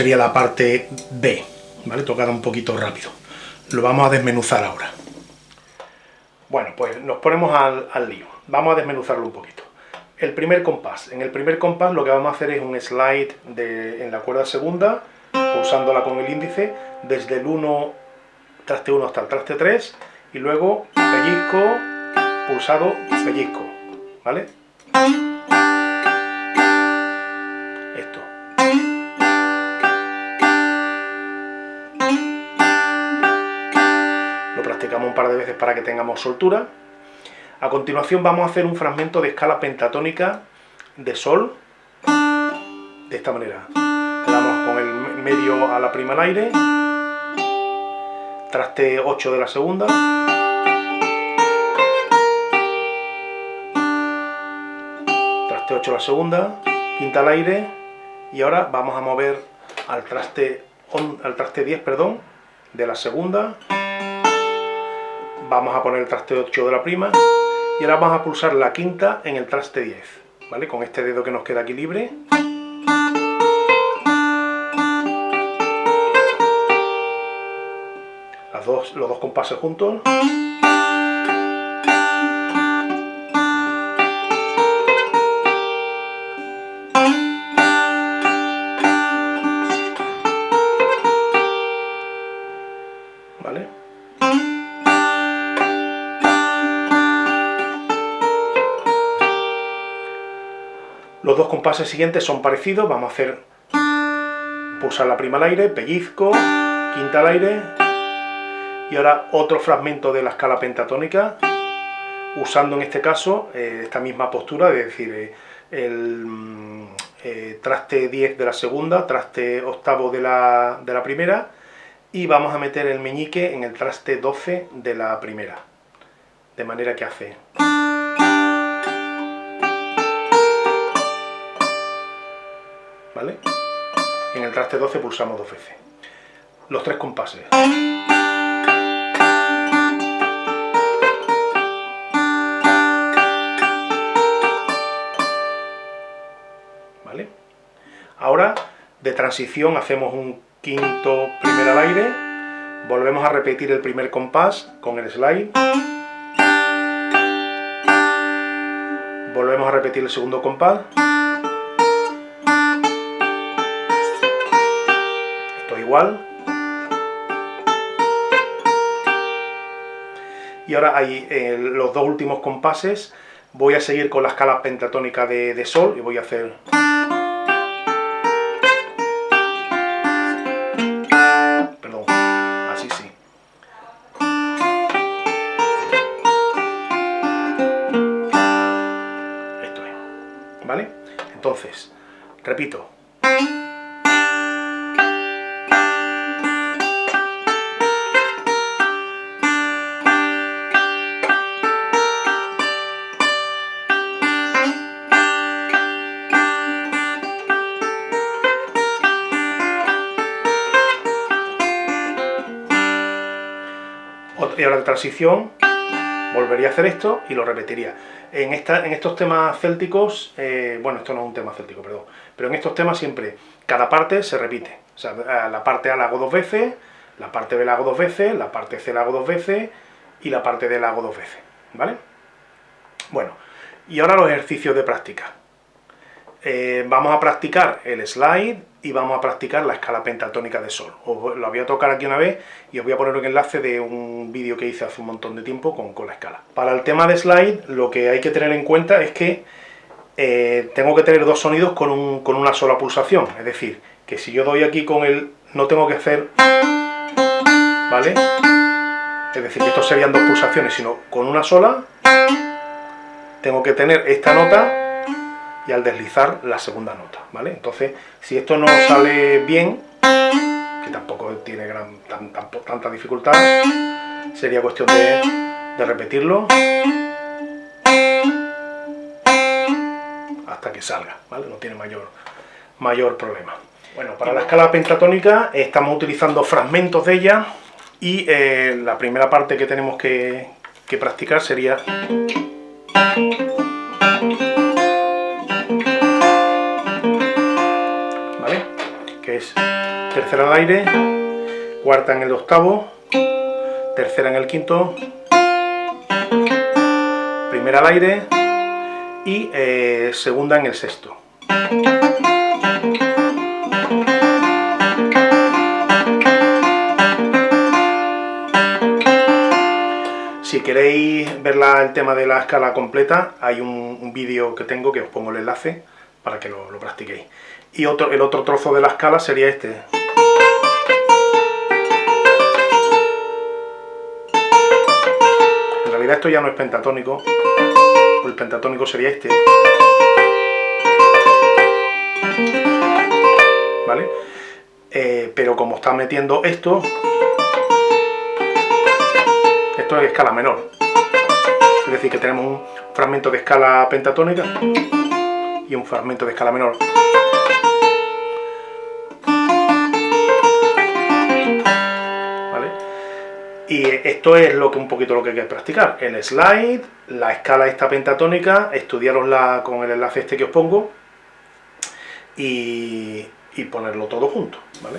sería la parte B, ¿vale? Tocada un poquito rápido. Lo vamos a desmenuzar ahora. Bueno, pues nos ponemos al, lío. Vamos a desmenuzarlo un poquito. El primer compás. En el primer compás lo que vamos a hacer es un slide en la cuerda segunda, pulsándola con el índice, desde el 1, traste 1 hasta el traste 3, y luego pellizco, pulsado, pellizco, ¿vale? Un par de veces para que tengamos soltura. A continuación vamos a hacer un fragmento de escala pentatónica de sol, de esta manera. Damos con el medio a la prima al aire, traste 8 de la segunda, traste 8 la segunda, quinta al aire, y ahora vamos a mover al traste, al traste 10 perdón, de la segunda, vamos a poner el traste 8 de la prima, y ahora vamos a pulsar la quinta en el traste 10, ¿vale? Con este dedo que nos queda aquí libre. Las dos, los dos compases juntos. Los dos compases siguientes son parecidos, vamos a hacer pulsar la prima al aire, pellizco, quinta al aire, y ahora otro fragmento de la escala pentatónica, usando en este caso eh, esta misma postura, es decir, eh, el mm, eh, traste 10 de la segunda, traste octavo de la, de la primera, y vamos a meter el meñique en el traste 12 de la primera, de manera que hace... En el traste 12 pulsamos dos veces. Los tres compases. ¿Vale? Ahora, de transición, hacemos un quinto primer al aire, volvemos a repetir el primer compás con el slide, volvemos a repetir el segundo compás, Y ahora hay eh, los dos últimos compases, voy a seguir con la escala pentatónica de, sol y voy a hacer... Perdón, así sí. Esto es, ¿vale? Entonces, repito. Y ahora de transición volvería a hacer esto y lo repetiría. En, esta, en estos temas célticos, eh, bueno, esto no es un tema céltico, perdón, pero en estos temas siempre cada parte se repite. O sea, la parte A la hago dos veces, la parte B la hago dos veces, la parte C la hago dos veces y la parte D la hago dos veces, ¿vale? Bueno, y ahora los ejercicios de práctica. Eh, vamos a practicar el slide y vamos a practicar la escala pentatónica de sol. Os lo voy a tocar aquí una vez y os voy a poner un enlace de un vídeo que hice hace un montón de tiempo con, con, la escala. Para el tema de slide, lo que hay que tener en cuenta es que eh, tengo que tener dos sonidos con, un, con una sola pulsación. Es decir, que si yo doy aquí con el... no tengo que hacer... ¿Vale? Es decir, que estos serían dos pulsaciones, sino con una sola tengo que tener esta nota y al deslizar la segunda nota, ¿vale? Entonces, si esto no sale bien, que tampoco tiene gran, tanta dificultad, sería cuestión de, repetirlo hasta que salga, ¿vale? No tiene mayor, mayor problema. Bueno, para la escala pentatónica estamos utilizando fragmentos de ella y eh, la primera parte que tenemos que practicar sería... Es tercera al aire, cuarta en el octavo, tercera en el quinto, primera al aire y eh, segunda en el sexto. Si queréis ver el tema de la escala completa, hay un, vídeo que tengo que os pongo el enlace para que lo, practiquéis. Y otro, el otro trozo de la escala sería este. En realidad esto ya no es pentatónico, el pentatónico sería este. ¿Vale? Eh, pero como está metiendo esto, esto es escala menor. Es decir, que tenemos un fragmento de escala pentatónica y un fragmento de escala menor. ¿Vale? Y esto es lo que un poquito lo que hay que practicar. El slide, la escala esta pentatónica, estudiarosla con el enlace este que os pongo y, y ponerlo todo junto. ¿vale?